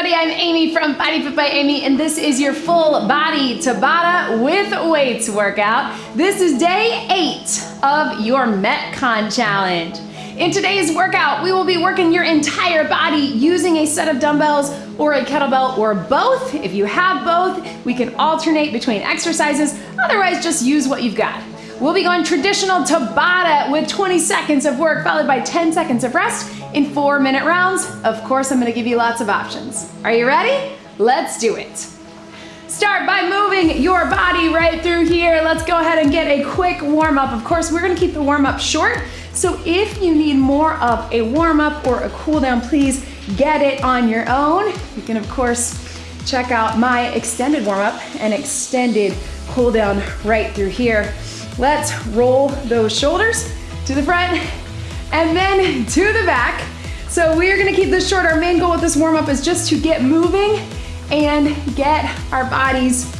everybody, I'm Amy from Body Fit by Amy, and this is your full body Tabata with weights workout. This is day eight of your Metcon challenge. In today's workout, we will be working your entire body using a set of dumbbells or a kettlebell or both. If you have both, we can alternate between exercises. Otherwise, just use what you've got. We'll be going traditional Tabata with 20 seconds of work followed by 10 seconds of rest in four minute rounds. Of course, I'm gonna give you lots of options. Are you ready? Let's do it. Start by moving your body right through here. Let's go ahead and get a quick warm up. Of course, we're gonna keep the warm up short. So if you need more of a warm up or a cool down, please get it on your own. You can of course check out my extended warm up and extended cool down right through here. Let's roll those shoulders to the front and then to the back. So we are gonna keep this short. Our main goal with this warm up is just to get moving and get our bodies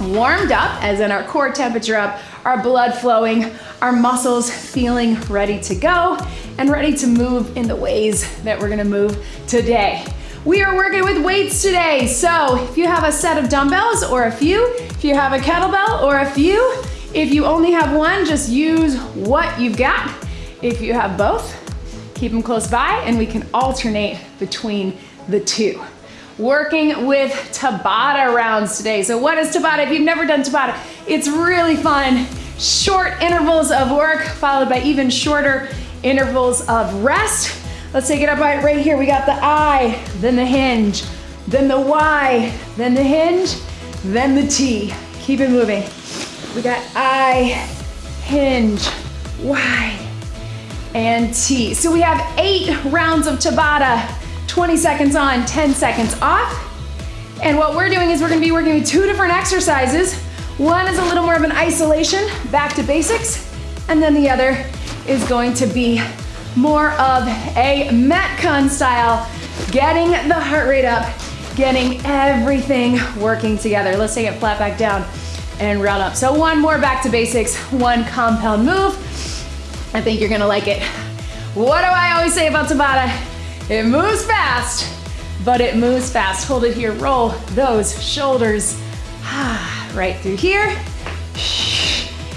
warmed up, as in our core temperature up, our blood flowing, our muscles feeling ready to go and ready to move in the ways that we're gonna move today. We are working with weights today. So if you have a set of dumbbells or a few, if you have a kettlebell or a few, if you only have one, just use what you've got. If you have both, keep them close by and we can alternate between the two. Working with Tabata rounds today. So what is Tabata? If you've never done Tabata, it's really fun. Short intervals of work followed by even shorter intervals of rest. Let's take it up right, right here. We got the I, then the hinge, then the Y, then the hinge, then the T. Keep it moving. We got I, hinge, Y, and T. So we have eight rounds of Tabata, 20 seconds on, 10 seconds off. And what we're doing is we're gonna be working with two different exercises. One is a little more of an isolation, back to basics, and then the other is going to be more of a Metcon style, getting the heart rate up, getting everything working together. Let's take it flat back down and round up. So one more back to basics, one compound move. I think you're gonna like it. What do I always say about Tabata? It moves fast, but it moves fast. Hold it here, roll those shoulders right through here.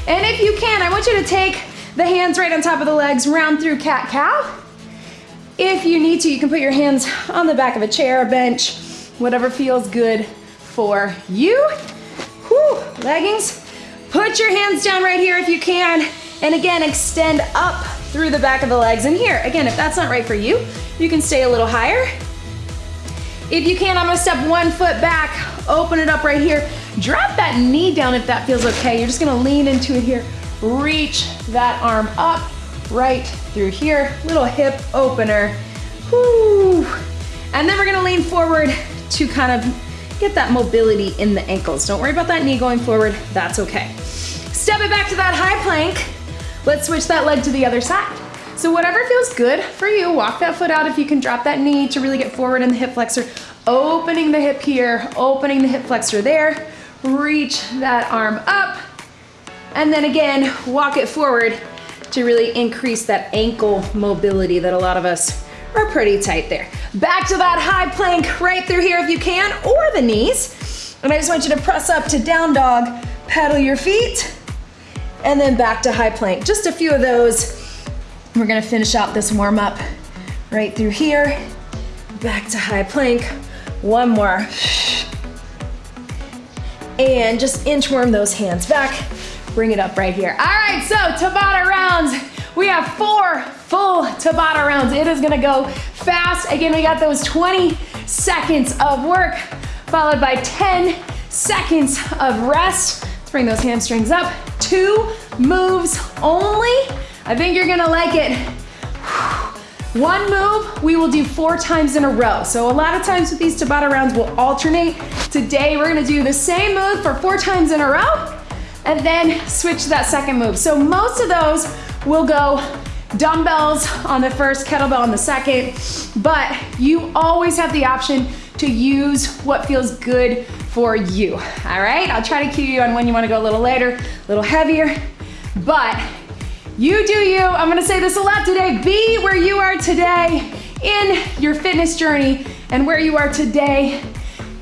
And if you can, I want you to take the hands right on top of the legs, round through cat-cow. If you need to, you can put your hands on the back of a chair, a bench, whatever feels good for you. Whew, leggings. Put your hands down right here if you can. And again, extend up through the back of the legs. And here, again, if that's not right for you, you can stay a little higher. If you can, I'm gonna step one foot back, open it up right here. Drop that knee down if that feels okay. You're just gonna lean into it here. Reach that arm up right through here. Little hip opener. Whoo. And then we're gonna lean forward to kind of get that mobility in the ankles. Don't worry about that knee going forward, that's okay. Step it back to that high plank. Let's switch that leg to the other side. So whatever feels good for you, walk that foot out if you can drop that knee to really get forward in the hip flexor. Opening the hip here, opening the hip flexor there. Reach that arm up. And then again, walk it forward to really increase that ankle mobility that a lot of us are pretty tight there. Back to that high plank right through here if you can, or the knees. And I just want you to press up to down dog, pedal your feet, and then back to high plank. Just a few of those. We're gonna finish out this warm up right through here, back to high plank. One more. And just inchworm those hands back. Bring it up right here. All right, so Tabata rounds. We have four full Tabata rounds. It is gonna go fast. Again, we got those 20 seconds of work followed by 10 seconds of rest. Let's bring those hamstrings up. Two moves only. I think you're gonna like it. One move we will do four times in a row. So a lot of times with these Tabata rounds, we'll alternate. Today, we're gonna do the same move for four times in a row and then switch to that second move. So most of those will go dumbbells on the first, kettlebell on the second, but you always have the option to use what feels good for you, all right? I'll try to cue you on when you wanna go a little later, a little heavier, but you do you. I'm gonna say this a lot today. Be where you are today in your fitness journey and where you are today.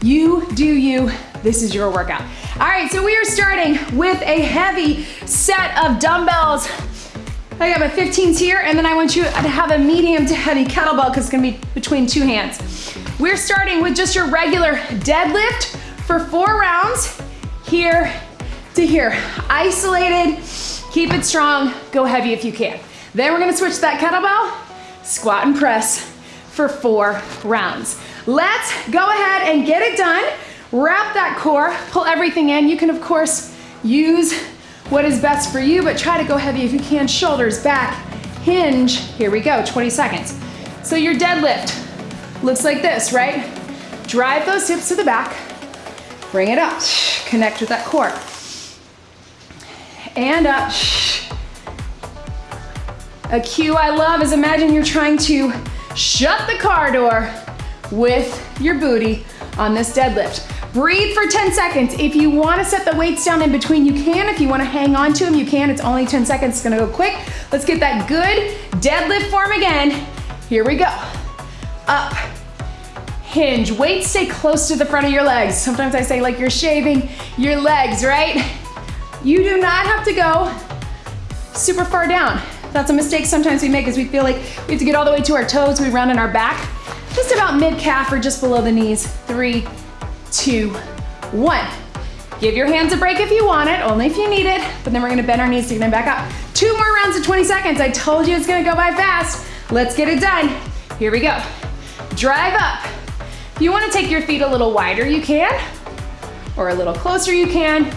You do you. This is your workout. All right, so we are starting with a heavy set of dumbbells. I got my 15s here, and then I want you to have a medium to heavy kettlebell because it's gonna be between two hands. We're starting with just your regular deadlift for four rounds, here to here. Isolated, keep it strong, go heavy if you can. Then we're gonna switch that kettlebell, squat and press for four rounds. Let's go ahead and get it done. Wrap that core, pull everything in. You can, of course, use what is best for you, but try to go heavy if you can. Shoulders back, hinge. Here we go, 20 seconds. So your deadlift looks like this, right? Drive those hips to the back, bring it up, connect with that core. And up. A cue I love is imagine you're trying to shut the car door with your booty on this deadlift. Breathe for 10 seconds. If you wanna set the weights down in between, you can. If you wanna hang on to them, you can. It's only 10 seconds, it's gonna go quick. Let's get that good deadlift form again. Here we go. Up, hinge. Weights stay close to the front of your legs. Sometimes I say like you're shaving your legs, right? You do not have to go super far down. That's a mistake sometimes we make is we feel like we have to get all the way to our toes, we run in our back. Just about mid-calf or just below the knees. Three, two, one. Give your hands a break if you want it, only if you need it, but then we're gonna bend our knees to get them back up. Two more rounds of 20 seconds. I told you it's gonna go by fast. Let's get it done. Here we go. Drive up. If you wanna take your feet a little wider, you can, or a little closer, you can.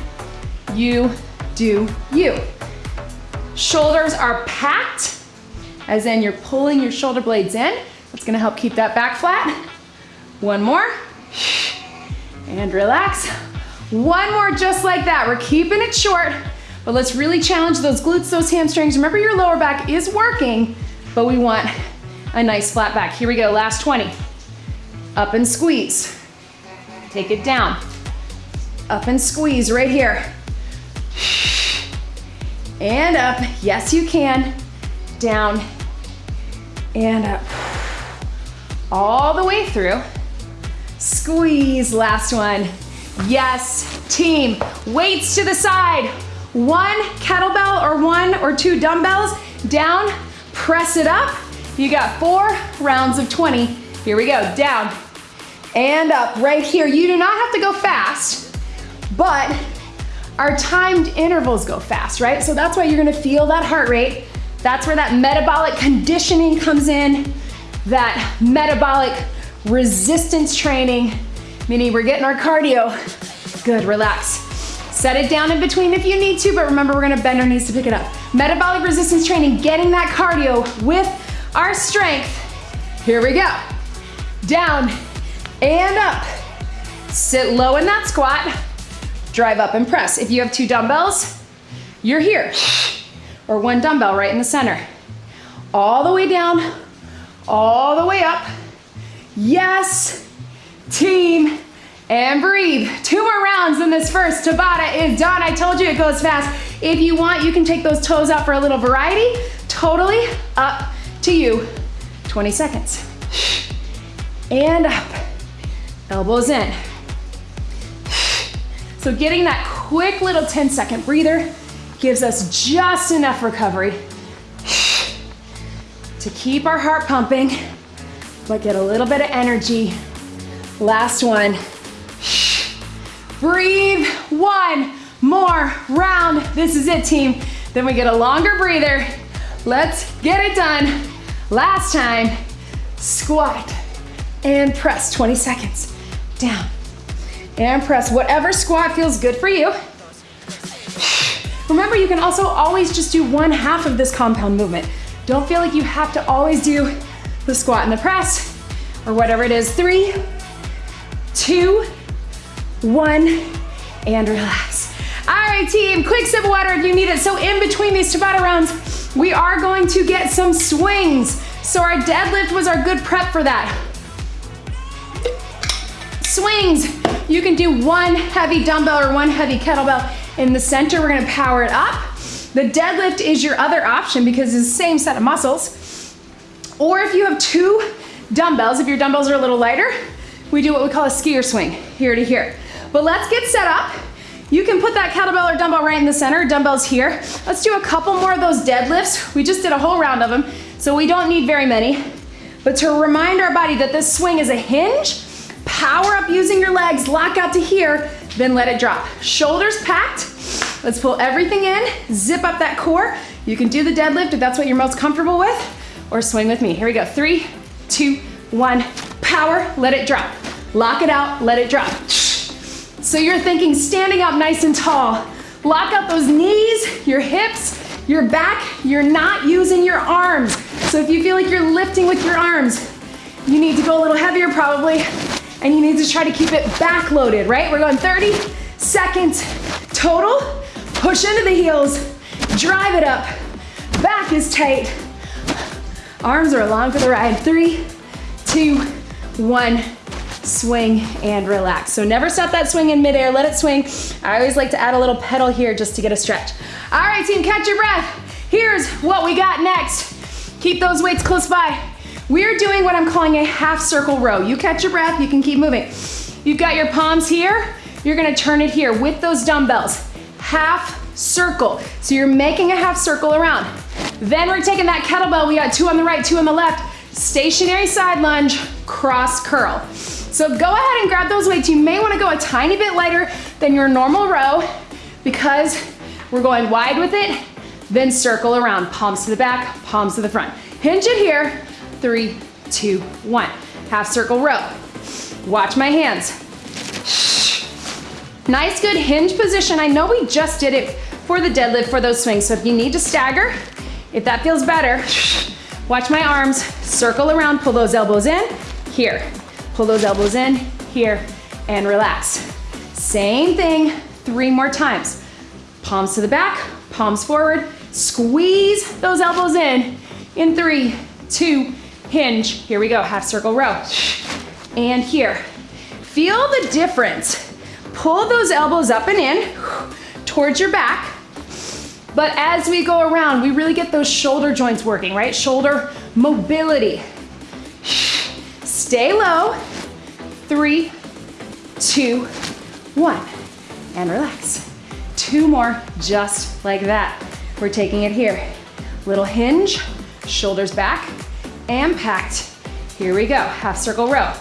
You do you. Shoulders are packed, as in you're pulling your shoulder blades in. That's gonna help keep that back flat. One more and relax. One more just like that. We're keeping it short, but let's really challenge those glutes, those hamstrings. Remember your lower back is working, but we want a nice flat back. Here we go, last 20. Up and squeeze. Take it down. Up and squeeze right here. And up, yes you can. Down and up. All the way through. Squeeze, last one. Yes, team. Weights to the side. One kettlebell or one or two dumbbells down, press it up. You got four rounds of 20. Here we go, down and up right here. You do not have to go fast, but our timed intervals go fast, right? So that's why you're gonna feel that heart rate. That's where that metabolic conditioning comes in, that metabolic resistance training, meaning we're getting our cardio. Good, relax. Set it down in between if you need to, but remember we're gonna bend our knees to pick it up. Metabolic resistance training, getting that cardio with our strength. Here we go. Down and up. Sit low in that squat. Drive up and press. If you have two dumbbells, you're here. Or one dumbbell right in the center. All the way down, all the way up. Yes, team, and breathe. Two more rounds in this first. Tabata is done. I told you it goes fast. If you want, you can take those toes out for a little variety. Totally up to you. 20 seconds. And up. Elbows in. So getting that quick little 10 second breather gives us just enough recovery to keep our heart pumping but get a little bit of energy. Last one. Breathe. One more round. This is it, team. Then we get a longer breather. Let's get it done. Last time. Squat and press. 20 seconds. Down and press. Whatever squat feels good for you. Remember, you can also always just do one half of this compound movement. Don't feel like you have to always do the squat and the press, or whatever it is. Three, two, one, and relax. All right, team, quick sip of water if you need it. So in between these Tabata rounds, we are going to get some swings. So our deadlift was our good prep for that. Swings, you can do one heavy dumbbell or one heavy kettlebell in the center. We're gonna power it up. The deadlift is your other option because it's the same set of muscles. Or if you have two dumbbells. If your dumbbells are a little lighter, we do what we call a skier swing, here to here. But let's get set up. You can put that kettlebell or dumbbell right in the center, dumbbells here. Let's do a couple more of those deadlifts. We just did a whole round of them, so we don't need very many. But to remind our body that this swing is a hinge, power up using your legs, lock out to here, then let it drop. Shoulders packed. Let's pull everything in, zip up that core. You can do the deadlift if that's what you're most comfortable with, or swing with me. Here we go. Three, two, one. Power, let it drop. Lock it out, let it drop. So you're thinking standing up nice and tall. Lock out those knees, your hips, your back. You're not using your arms. So if you feel like you're lifting with your arms, you need to go a little heavier probably, and you need to try to keep it back loaded, right? We're going 30 seconds total. Push into the heels, drive it up. Back is tight. Arms are along for the ride. Three, two, one. Swing and relax. So never stop that swing in midair, let it swing. I always like to add a little pedal here just to get a stretch. All right, team, catch your breath. Here's what we got next. Keep those weights close by. We're doing what I'm calling a half circle row. You catch your breath, you can keep moving. You've got your palms here, you're gonna turn it here with those dumbbells. Half circle. So you're making a half circle around. Then we're taking that kettlebell, we got two on the right, two on the left, stationary side lunge, cross curl. So go ahead and grab those weights. You may wanna go a tiny bit lighter than your normal row because we're going wide with it, then circle around. Palms to the back, palms to the front. Hinge it here, three, two, one. Half circle row. Watch my hands. Nice, good hinge position. I know we just did it for the deadlift for those swings, so if you need to stagger, if that feels better, watch my arms, circle around, pull those elbows in, here. Pull those elbows in, here, and relax. Same thing, three more times. Palms to the back, palms forward, squeeze those elbows in, in three, two, hinge. Here we go, half circle row. And here. Feel the difference. Pull those elbows up and in towards your back. But as we go around, we really get those shoulder joints working, right? Shoulder mobility. Stay low. Three, two, one. And relax. Two more, just like that. We're taking it here. Little hinge, shoulders back, and packed. Here we go, half circle row.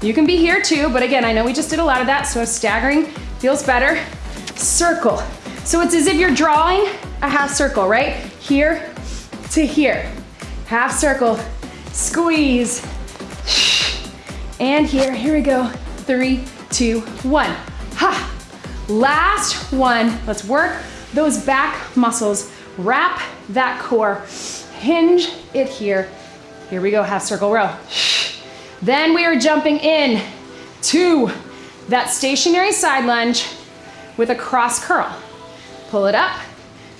You can be here too, but again, I know we just did a lot of that, so staggering feels better. Circle. So it's as if you're drawing a half circle, right? Here to here. Half circle, squeeze, and here, here we go. Three, two, one. Ha! Last one. Let's work those back muscles. Wrap that core. Hinge it here. Here we go, half circle row. Then we are jumping in to that stationary side lunge with a cross curl. Pull it up,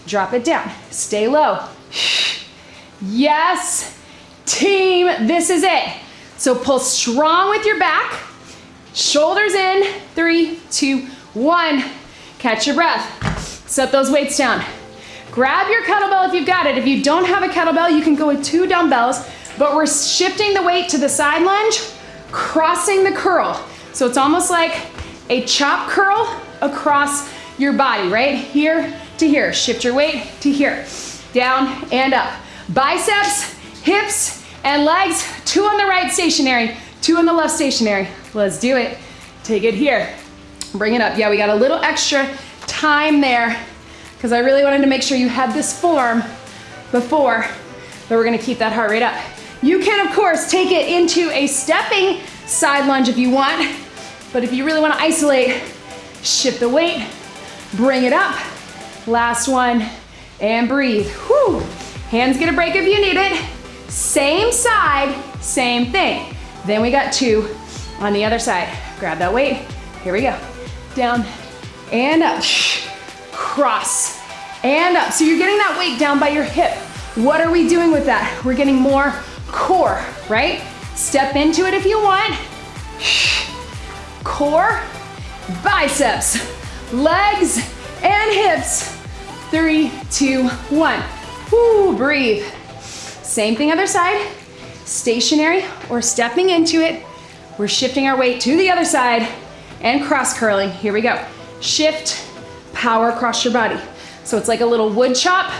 drop it down, stay low. Yes, team, this is it. So pull strong with your back, shoulders in, three, two, one. Catch your breath. Set those weights down. Grab your kettlebell if you've got it. If you don't have a kettlebell, you can go with two dumbbells, but we're shifting the weight to the side lunge, crossing the curl. So it's almost like a chop curl across your body, right? Here to here. Shift your weight to here. Down and up. Biceps, hips, and legs, two on the right stationary, two on the left stationary. Let's do it. Take it here. Bring it up. Yeah, we got a little extra time there because I really wanted to make sure you had this form before, but we're gonna keep that heart rate up. You can, of course, take it into a stepping side lunge if you want, but if you really wanna isolate, shift the weight, bring it up. Last one, and breathe. Whew. Hands get a break if you need it. Same side, same thing. Then we got two on the other side. Grab that weight. Here we go. Down and up. Cross and up. So you're getting that weight down by your hip. What are we doing with that? We're getting more core, right? Step into it if you want. Core, biceps, legs, and hips. Three, two, one. Woo, breathe. Same thing other side. stationary or stepping into it. We're shifting our weight to the other side and cross curling. Here we go. Shift, power across your body. So it's like a little wood chop,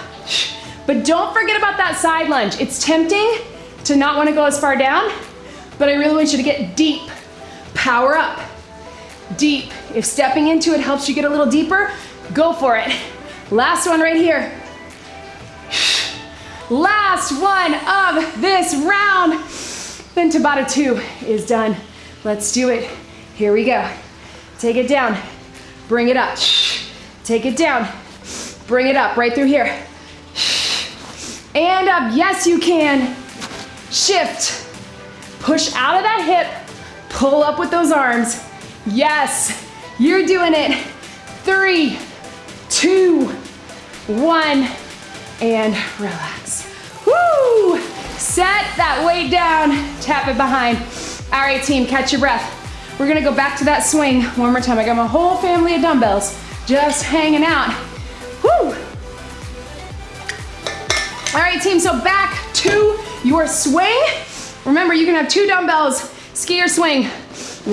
but don't forget about that side lunge. It's tempting to not wanna go as far down, but I really want you to get deep. Power up, deep. If stepping into it helps you get a little deeper, go for it. Last one right here. Last one of this round. Then Tabata two is done. Let's do it. Here we go. Take it down, bring it up. Take it down, bring it up right through here. And up, yes you can. Shift, push out of that hip, pull up with those arms. Yes, you're doing it. Three, two, one, and relax. Woo! Set that weight down, tap it behind. All right, team, catch your breath. We're gonna go back to that swing one more time. I got my whole family of dumbbells just hanging out. Woo! All right, team, so back to your swing. Remember, you can have two dumbbells, skier swing,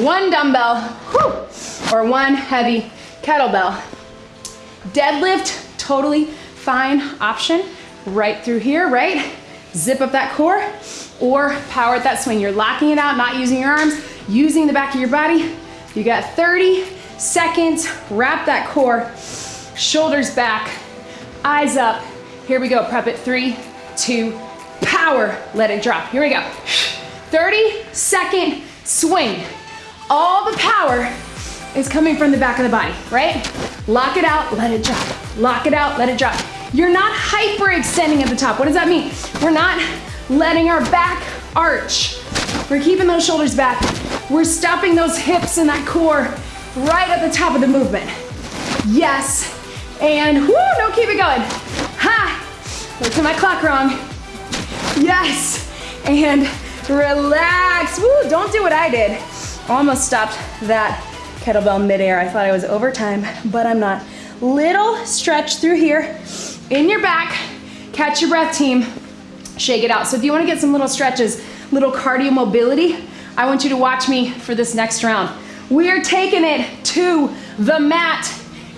one dumbbell, whew, or one heavy kettlebell. Deadlift, totally fine option. Right through here, right? Zip up that core or power at that swing. You're locking it out, not using your arms, using the back of your body. You got 30 seconds, wrap that core, shoulders back, eyes up. Here we go, prep it, three, two, power, let it drop. Here we go. 30 second swing. All the power is coming from the back of the body, right? Lock it out, let it drop. Lock it out, let it drop. You're not hyperextending at the top. What does that mean? We're not letting our back arch. We're keeping those shoulders back. We're stopping those hips and that core right at the top of the movement. Yes, and whoo, no, keep it going. Ha, look at my clock wrong. Yes, and relax. Woo, don't do what I did. Almost stopped that kettlebell midair. I thought I was over time, but I'm not. Little stretch through here in your back. Catch your breath, team. Shake it out. So if you wanna get some little stretches, little cardio mobility, I want you to watch me for this next round. We're taking it to the mat.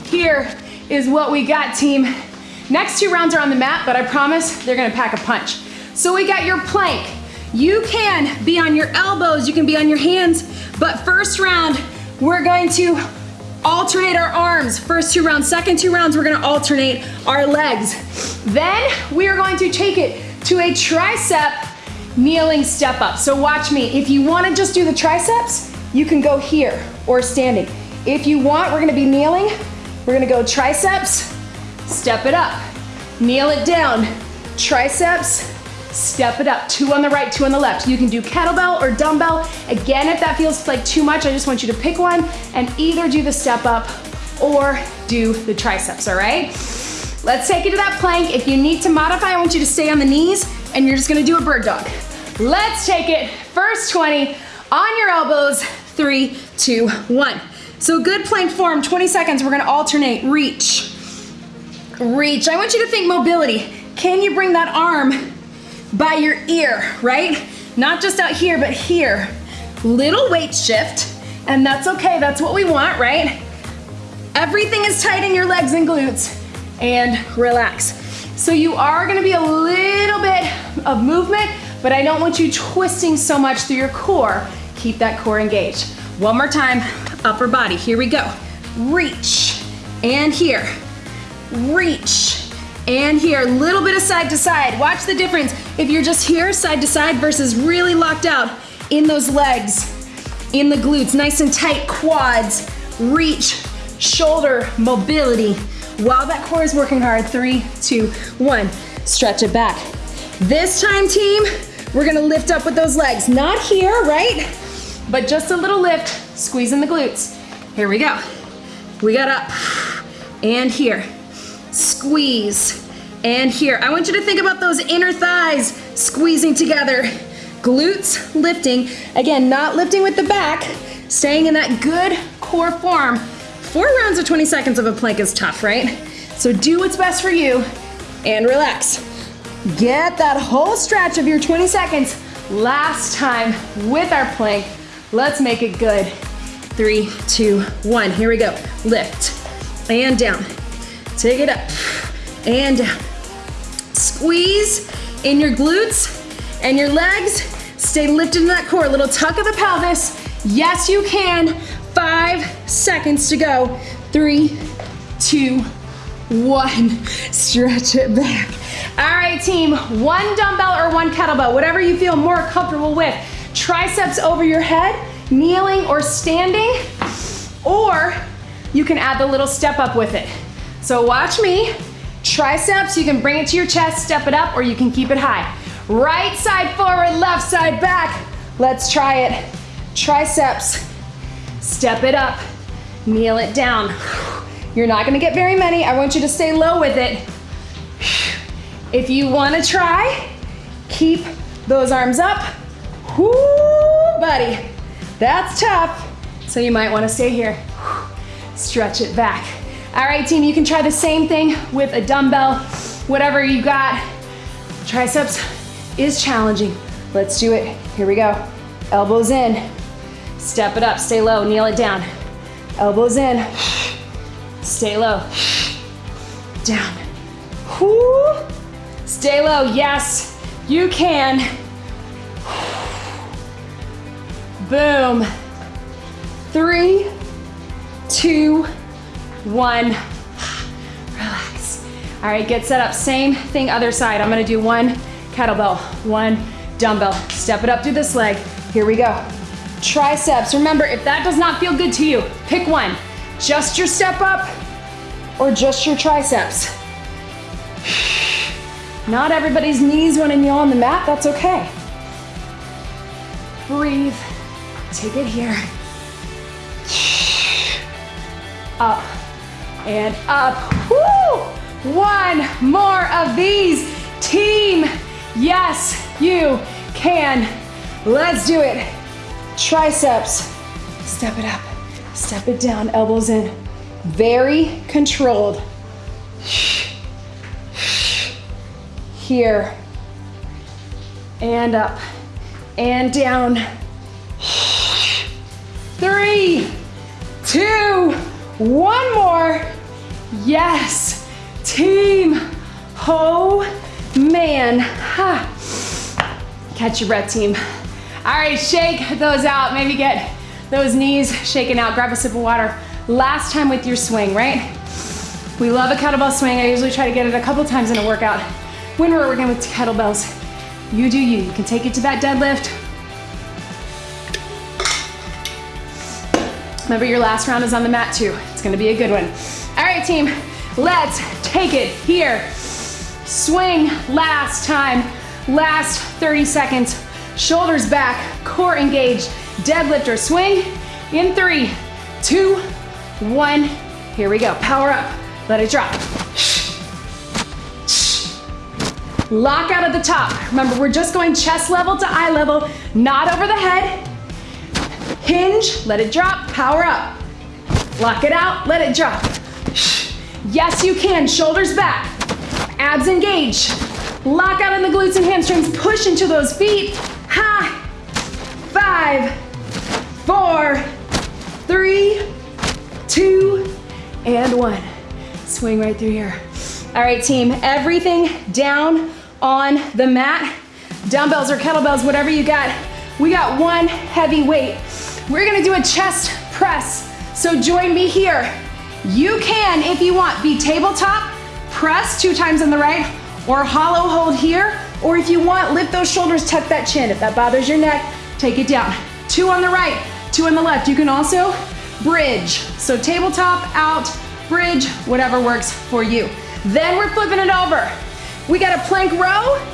Here is what we got, team. Next two rounds are on the mat, but I promise they're gonna pack a punch. So we got your plank. You can be on your elbows, you can be on your hands, but first round, we're going to alternate our arms. First two rounds, second two rounds, we're gonna alternate our legs. Then we are going to take it to a tricep kneeling step up. So watch me. If you wanna just do the triceps, you can go here or standing. If you want, we're gonna be kneeling. We're gonna go triceps, step it up. Kneel it down, triceps, step it up. Two on the right, two on the left. You can do kettlebell or dumbbell. Again, if that feels like too much, I just want you to pick one and either do the step up or do the triceps, all right? Let's take it to that plank. If you need to modify, I want you to stay on the knees and you're just gonna do a bird dog. Let's take it, first 20, on your elbows, three, two, one. So good plank form, 20 seconds, we're gonna alternate, reach, reach. I want you to think mobility. Can you bring that arm by your ear, right? Not just out here, but here. Little weight shift, and that's okay, that's what we want, right? Everything is tight in your legs and glutes, and relax. So you are gonna be a little bit of movement, but I don't want you twisting so much through your core. Keep that core engaged. One more time, upper body, here we go. Reach, and here. Reach, and here. A little bit of side to side. Watch the difference if you're just here, side to side, versus really locked out in those legs, in the glutes, nice and tight quads. Reach, shoulder mobility. While that core is working hard, three, two, one. Stretch it back. This time, team, we're gonna lift up with those legs. Not here, right? But just a little lift, squeezing the glutes. Here we go. We got up and here. Squeeze and here. I want you to think about those inner thighs squeezing together. Glutes lifting. Again, not lifting with the back, staying in that good core form. Four rounds of 20 seconds of a plank is tough, right? So do what's best for you and relax. Get that whole stretch of your 20 seconds Last time with our plank. Let's make it good. Three, two, one. Here we go. Lift and down. Take it up and down. Squeeze in your glutes and your legs. Stay lifted in that core. A Little tuck of the pelvis. Yes, you can. Five seconds to go. Three, two, one. Stretch it back. All right, team. One dumbbell or one kettlebell, whatever you feel more comfortable with. Triceps over your head, kneeling or standing, or you can add the little step up with it. So watch me. Triceps, you can bring it to your chest, step it up, or you can keep it high. Right side forward, left side back. Let's try it. Triceps, step it up, kneel it down. You're not gonna get very many. I want you to stay low with it. If you wanna try, keep those arms up. Buddy. That's tough. So you might wanna stay here. Stretch it back. All right, team, you can try the same thing with a dumbbell, whatever you got. Triceps is challenging. Let's do it. Here we go. Elbows in. Step it up, stay low, kneel it down. Elbows in. Stay low. Down. Whoo. Stay low. Yes, you can. Boom. Three, two, one. Relax. All right, get set up. Same thing, other side. I'm gonna do one kettlebell, one dumbbell. Step it up through this leg. Here we go. Triceps. Remember, if that does not feel good to you, pick one. Just your step up or just your triceps. Not everybody's knees want to kneel on the mat, that's okay. Breathe, take it here. Up and up. Woo! One more of these. Team, yes, you can. Let's do it. Triceps, step it up, step it down, elbows in. Very controlled. Here. And up. And down. Three, two, one more. Yes. Team. Oh, man. Ha. Catch your breath, team. All right, shake those out. Maybe get those knees shaken out. Grab a sip of water. Last time with your swing, right? We love a kettlebell swing. I usually try to get it a couple times in a workout. When we're working with kettlebells, you do you. You can take it to that deadlift. Remember your last round is on the mat too. It's gonna be a good one. All right, team, let's take it here. Swing last time, last 30 seconds. Shoulders back, core engaged. Deadlift or swing in three, two, one. Here we go. Power up. Let it drop. Lock out at the top. Remember, we're just going chest level to eye level, not over the head. Hinge, let it drop, power up. Lock it out, let it drop. Yes, you can. Shoulders back. Abs engage. Lock out in the glutes and hamstrings. Push into those feet. Ha! Five, four, three, two, and one. Swing right through here. All right, team, everything down on the mat. Dumbbells or kettlebells, whatever you got. We got one heavy weight. We're gonna do a chest press. So join me here. You can, if you want, be tabletop, press two times on the right, or hollow hold here, or if you want, lift those shoulders, tuck that chin. If that bothers your neck, take it down. Two on the right, two on the left. You can also bridge. So tabletop, out, bridge, whatever works for you. Then we're flipping it over. We got a plank row.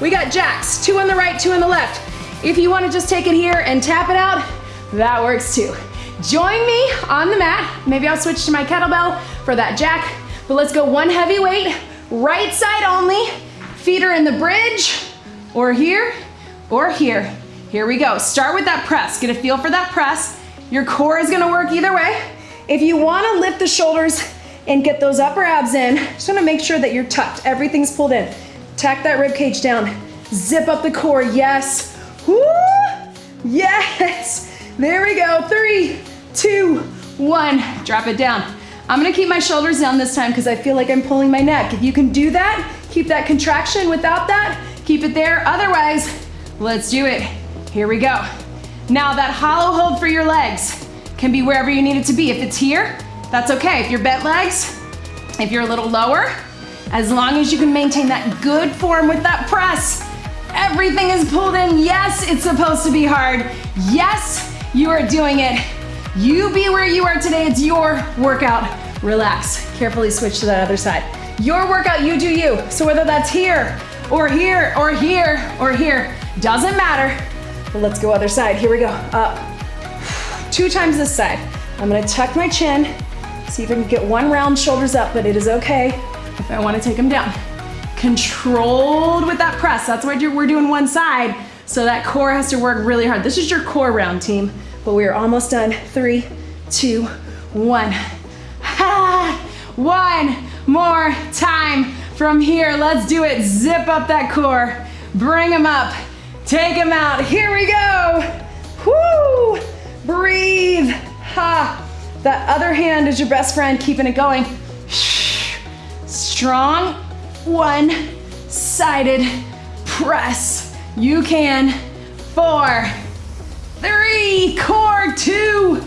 We got jacks, two on the right, two on the left. If you wanna just take it here and tap it out, that works too. Join me on the mat. Maybe I'll switch to my kettlebell for that jack, but let's go one heavy weight, right side only. Feet are in the bridge, or here, or here. Here we go. Start with that press. Get a feel for that press. Your core is gonna work either way. If you wanna lift the shoulders and get those upper abs in, just wanna make sure that you're tucked. Everything's pulled in. Tack that rib cage down. Zip up the core, yes. Woo! Yes! There we go. Three, two, one. Drop it down. I'm gonna keep my shoulders down this time because I feel like I'm pulling my neck. If you can do that, keep that contraction without that, keep it there. Otherwise, let's do it. Here we go. Now that hollow hold for your legs can be wherever you need it to be. If it's here, that's okay. If you're bent legs, if you're a little lower, as long as you can maintain that good form with that press, everything is pulled in. Yes, it's supposed to be hard. Yes, you are doing it. You be where you are today. It's your workout. Relax. Carefully switch to that other side. Your workout, you do you. So whether that's here or here or here or here, doesn't matter. But let's go other side. Here we go. Up. Two times this side. I'm gonna tuck my chin. See if I can get one round, shoulders up, but it is okay if I wanna take them down. Controlled with that press. That's why we're doing one side. So that core has to work really hard. This is your core round, team but we are almost done. Three, two, one. Ha! One more time from here. Let's do it. Zip up that core. Bring them up. Take them out. Here we go. Whoo! Breathe. Ha! That other hand is your best friend, keeping it going. Strong one-sided press. You can. Four, three, core, two,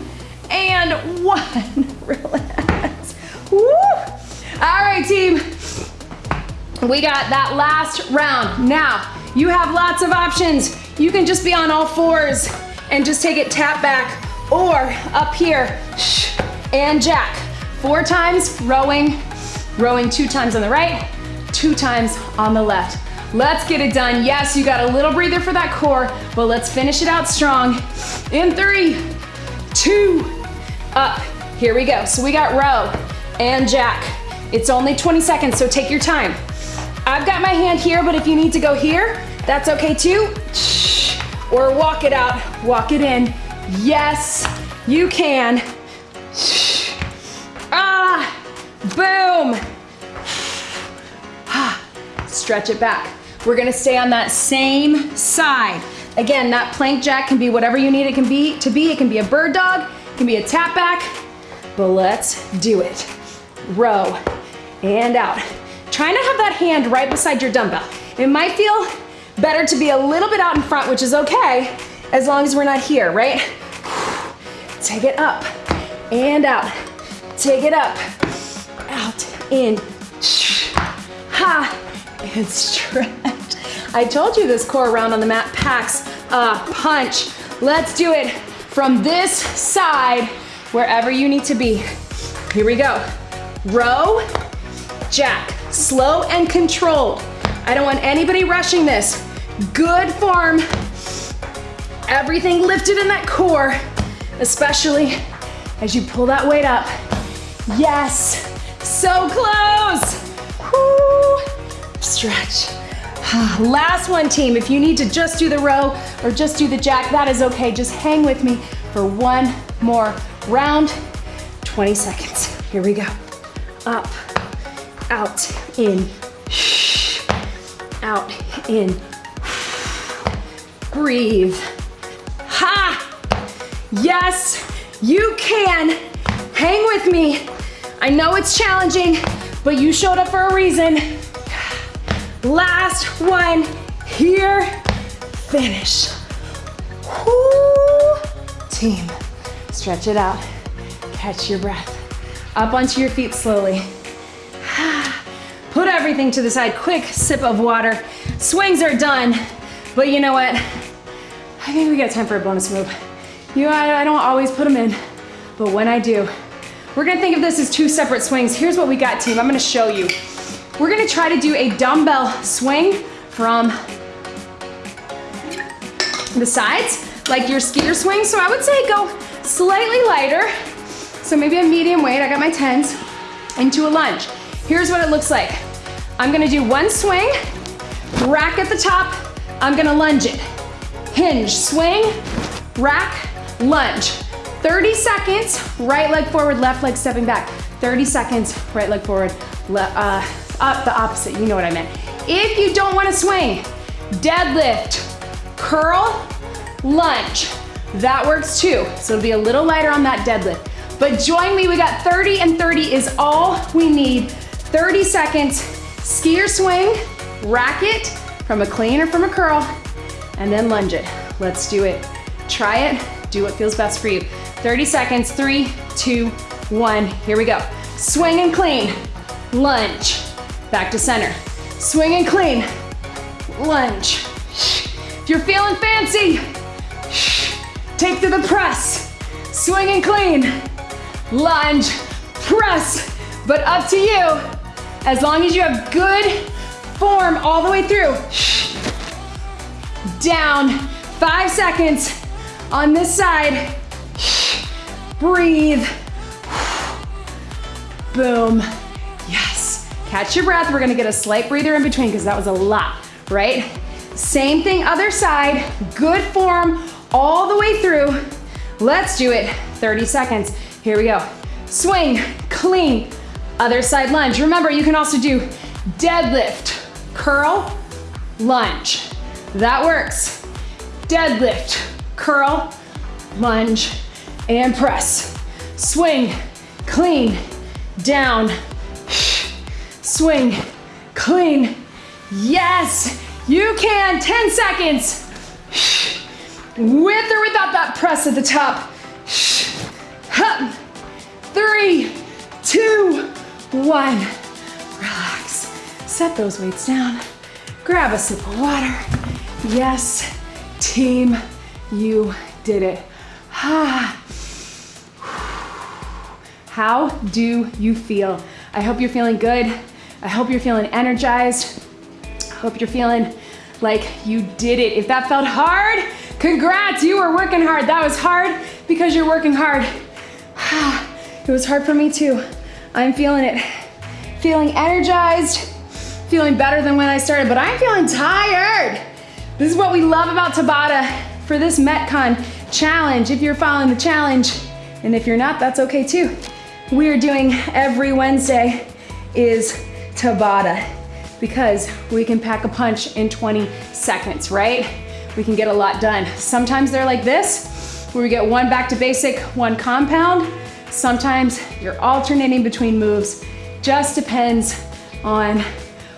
and one. Relax. Woo! All right, team. We got that last round. Now, you have lots of options. You can just be on all fours and just take it tap back or up here and jack. Four times rowing, rowing two times on the right, two times on the left. Let's get it done. Yes, you got a little breather for that core, but let's finish it out strong. In three, two, up. Here we go. So we got row and jack. It's only 20 seconds, so take your time. I've got my hand here, but if you need to go here, that's okay too. Or walk it out, walk it in. Yes, you can. Ah, boom. Stretch it back. We're gonna stay on that same side. Again, that plank jack can be whatever you need it can be to be. It can be a bird dog, it can be a tap back, but let's do it. Row and out. Trying to have that hand right beside your dumbbell. It might feel better to be a little bit out in front, which is okay, as long as we're not here, right? Take it up and out. Take it up, out, in, ha, and stretch. I told you this core round on the mat packs a punch. Let's do it from this side, wherever you need to be. Here we go. Row, jack, slow and controlled. I don't want anybody rushing this. Good form. Everything lifted in that core, especially as you pull that weight up. Yes, so close. Whoo. Stretch. Last one, team. If you need to just do the row or just do the jack, that is okay. Just hang with me for one more round. 20 seconds. Here we go. Up, out, in, out, in. Breathe. Ha! Yes, you can. Hang with me. I know it's challenging, but you showed up for a reason. Last one here. Finish. Woo. Team, stretch it out. Catch your breath. Up onto your feet slowly. Put everything to the side. Quick sip of water. Swings are done. But you know what? I think we got time for a bonus move. You know, I, I don't always put them in, but when I do, we're gonna think of this as two separate swings. Here's what we got, team. I'm gonna show you. We're gonna try to do a dumbbell swing from the sides, like your skier swing. So I would say go slightly lighter. So maybe a medium weight, I got my 10s, into a lunge. Here's what it looks like. I'm gonna do one swing, rack at the top, I'm gonna lunge it. Hinge, swing, rack, lunge. 30 seconds, right leg forward, left leg stepping back. 30 seconds, right leg forward, uh, up the opposite, you know what I meant. If you don't wanna swing, deadlift, curl, lunge. That works too. So it'll be a little lighter on that deadlift. But join me, we got 30 and 30 is all we need. 30 seconds, skier swing, rack it from a clean or from a curl, and then lunge it. Let's do it. Try it, do what feels best for you. 30 seconds, three, two, one, here we go. Swing and clean, lunge, back to center. Swing and clean, lunge. If you're feeling fancy, take to the press. Swing and clean, lunge, press, but up to you. As long as you have good form all the way through. Down, five seconds on this side. Breathe. Boom. Yes. Catch your breath. We're gonna get a slight breather in between because that was a lot, right? Same thing, other side. Good form all the way through. Let's do it. 30 seconds. Here we go. Swing, clean, other side lunge. Remember, you can also do deadlift, curl, lunge. That works. Deadlift, curl, lunge, and press. Swing, clean, down, swing, clean. Yes, you can, 10 seconds. With or without that press at the top. Three, two, one. Relax. Set those weights down. Grab a sip of water. Yes, team, you did it. Ah. How do you feel? I hope you're feeling good. I hope you're feeling energized. I hope you're feeling like you did it. If that felt hard, congrats, you were working hard. That was hard because you're working hard. It was hard for me too. I'm feeling it. Feeling energized, feeling better than when I started, but I'm feeling tired. This is what we love about Tabata for this Metcon challenge. If you're following the challenge, and if you're not, that's okay too. We are doing every Wednesday is Tabata because we can pack a punch in 20 seconds, right? We can get a lot done. Sometimes they're like this, where we get one back to basic, one compound, Sometimes you're alternating between moves. Just depends on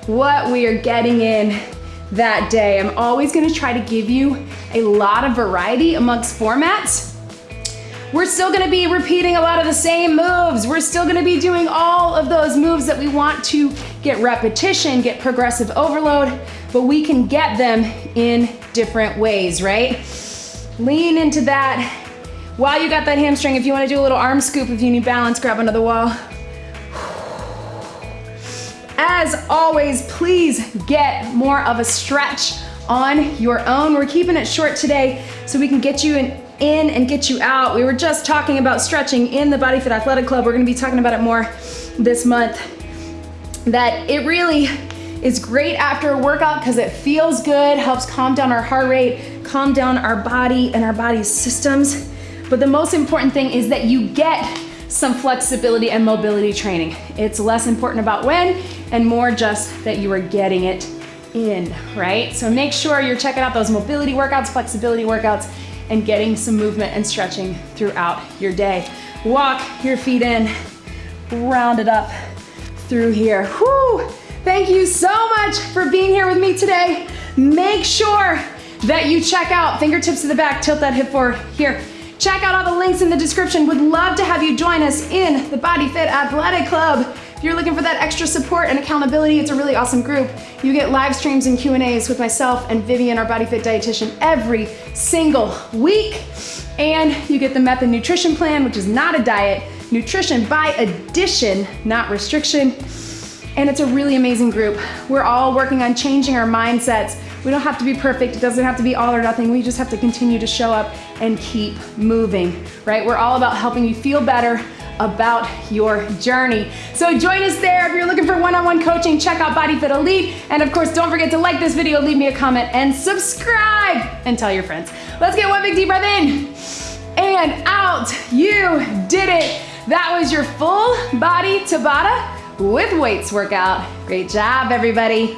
what we are getting in that day. I'm always gonna try to give you a lot of variety amongst formats. We're still gonna be repeating a lot of the same moves. We're still gonna be doing all of those moves that we want to get repetition, get progressive overload, but we can get them in different ways, right? Lean into that while you got that hamstring, if you wanna do a little arm scoop, if you need balance, grab another wall. As always, please get more of a stretch on your own. We're keeping it short today so we can get you in, in and get you out. We were just talking about stretching in the Body Fit Athletic Club. We're gonna be talking about it more this month. That it really is great after a workout because it feels good, helps calm down our heart rate, calm down our body and our body's systems. But the most important thing is that you get some flexibility and mobility training. It's less important about when and more just that you are getting it in, right? So make sure you're checking out those mobility workouts, flexibility workouts, and getting some movement and stretching throughout your day. Walk your feet in, round it up through here. Whew. Thank you so much for being here with me today. Make sure that you check out fingertips to the back, tilt that hip forward here. Check out all the links in the description. Would love to have you join us in the Body Fit Athletic Club. If you're looking for that extra support and accountability, it's a really awesome group. You get live streams and Q&As with myself and Vivian, our Body Fit dietitian, every single week. And you get the Method Nutrition Plan, which is not a diet, nutrition by addition, not restriction. And it's a really amazing group. We're all working on changing our mindsets we don't have to be perfect. It doesn't have to be all or nothing. We just have to continue to show up and keep moving, right? We're all about helping you feel better about your journey. So join us there. If you're looking for one-on-one -on -one coaching, check out Body Fit Elite. And of course, don't forget to like this video, leave me a comment, and subscribe, and tell your friends. Let's get one big deep breath in and out. You did it. That was your full body Tabata with weights workout. Great job, everybody.